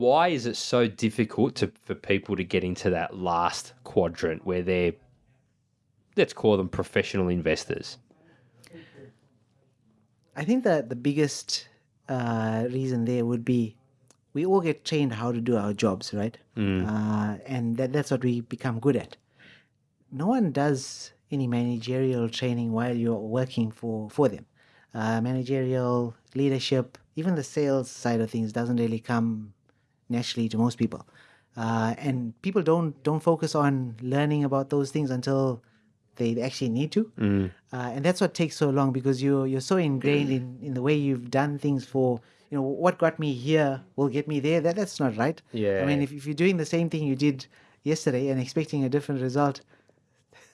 why is it so difficult to, for people to get into that last quadrant where they're, let's call them professional investors? I think that the biggest uh, reason there would be we all get trained how to do our jobs, right? Uh, and that, that's what we become good at. No one does any managerial training while you're working for, for them. Uh, managerial leadership, even the sales side of things, doesn't really come naturally to most people. Uh, and people don't don't focus on learning about those things until they actually need to. Uh, and that's what takes so long because you're you're so ingrained in, in the way you've done things for you know what got me here will get me there. That that's not right. Yeah. I mean if, if you're doing the same thing you did yesterday and expecting a different result,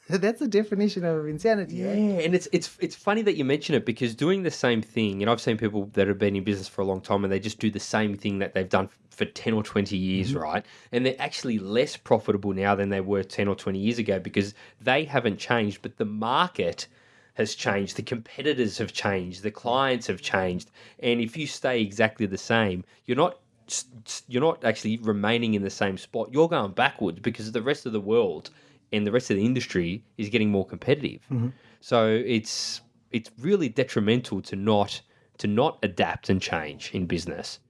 that's the definition of insanity. Yeah, Right? and it's it's it's funny that you mention it because doing the same thing, and I've seen people that have been in business for a long time and they just do the same thing that they've done for 10 or 20 years, mm-hmm. right? And they're actually less profitable now than they were 10 or 20 years ago because they haven't changed, but the market has changed, the competitors have changed, the clients have changed. And if you stay exactly the same, you're not you're not actually remaining in the same spot. You're going backwards because the rest of the world and the rest of the industry is getting more competitive. Mm-hmm. So it's it's really detrimental to not to not adapt and change in business.